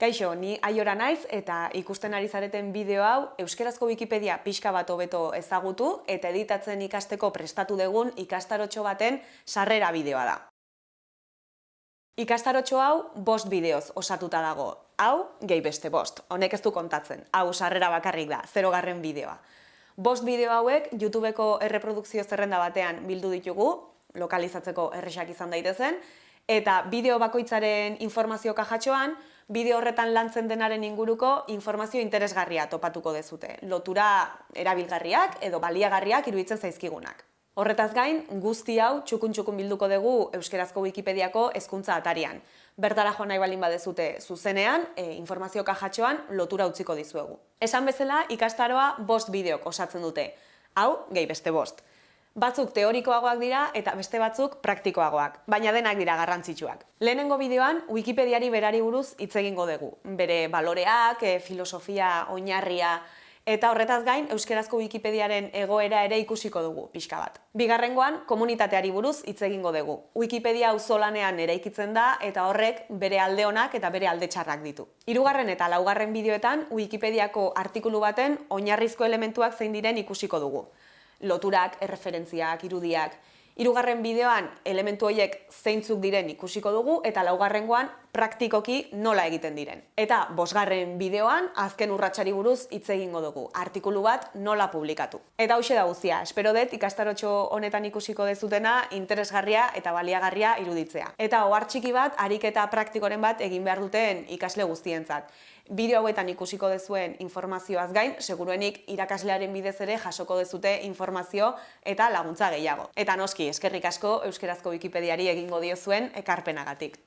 Kaixo, ni aiora naiz eta ikusten ari zareten bideo hau euskerazko Wikipedia pixka bat hobeto ezagutu eta editatzen ikasteko prestatu dugun ikastarotxo baten sarrera bideoa da. Ikastarotxo hau bost bideoz osatuta dago. Hau, gehi beste bost. Honek ez du kontatzen. Hau sarrera bakarrik da, zerogarren bideoa. Bost bideo hauek YouTubeko erreprodukzio zerrenda batean bildu ditugu, lokalizatzeko erresak izan daitezen, eta bideo bakoitzaren informazio kajatxoan, bideo horretan lantzen denaren inguruko informazio interesgarria topatuko dezute. Lotura erabilgarriak edo baliagarriak iruditzen zaizkigunak. Horretaz gain, guzti hau txukun-txukun bilduko dugu Euskerazko Wikipediako hezkuntza atarian. Bertara joan nahi balin badezute zuzenean, e, informazio kajatxoan lotura utziko dizuegu. Esan bezala, ikastaroa bost bideok osatzen dute. Hau, gehi beste bost. Batzuk teorikoagoak dira eta beste batzuk praktikoagoak, baina denak dira garrantzitsuak. Lehenengo bideoan Wikipediari berari buruz hitz egingo dugu. Bere baloreak, e, filosofia, oinarria eta horretaz gain euskerazko Wikipediaren egoera ere ikusiko dugu pixka bat. Bigarrengoan komunitateari buruz hitz egingo dugu. Wikipedia auzolanean eraikitzen da eta horrek bere alde onak eta bere alde txarrak ditu. Hirugarren eta laugarren bideoetan Wikipediako artikulu baten oinarrizko elementuak zein diren ikusiko dugu loturak, erreferentziak, irudiak. Hirugarren bideoan elementu horiek zeintzuk diren ikusiko dugu eta laugarrengoan praktikoki nola egiten diren. Eta bosgarren bideoan azken urratsari buruz hitz egingo dugu, artikulu bat nola publikatu. Eta hauxe da guztia, espero dut ikastarotxo honetan ikusiko dezutena interesgarria eta baliagarria iruditzea. Eta ohar txiki bat, ariketa praktikoren bat egin behar duten ikasle guztientzat bideo hauetan ikusiko dezuen informazioaz gain, seguruenik irakaslearen bidez ere jasoko dezute informazio eta laguntza gehiago. Eta noski, eskerrik asko Euskerazko Wikipediari egingo diozuen ekarpenagatik.